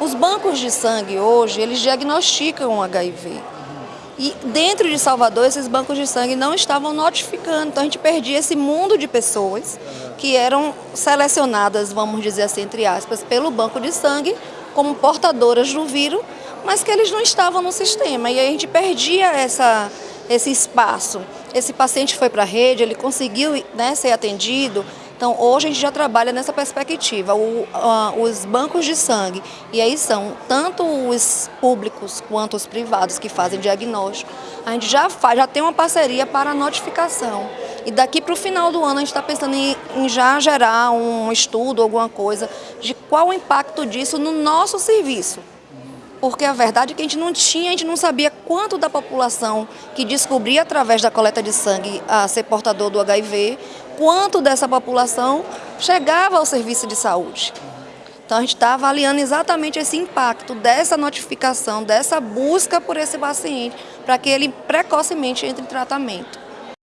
Os bancos de sangue hoje, eles diagnosticam HIV. E dentro de Salvador, esses bancos de sangue não estavam notificando. Então a gente perdia esse mundo de pessoas que eram selecionadas, vamos dizer assim, entre aspas, pelo banco de sangue como portadoras do vírus, mas que eles não estavam no sistema. E aí a gente perdia essa, esse espaço. Esse paciente foi para a rede, ele conseguiu né, ser atendido, então, hoje a gente já trabalha nessa perspectiva, o, uh, os bancos de sangue, e aí são tanto os públicos quanto os privados que fazem diagnóstico, a gente já, faz, já tem uma parceria para a notificação. E daqui para o final do ano a gente está pensando em, em já gerar um estudo, alguma coisa, de qual o impacto disso no nosso serviço porque a verdade é que a gente não tinha, a gente não sabia quanto da população que descobria através da coleta de sangue a ser portador do HIV, quanto dessa população chegava ao serviço de saúde. Então a gente está avaliando exatamente esse impacto dessa notificação, dessa busca por esse paciente, para que ele precocemente entre em tratamento.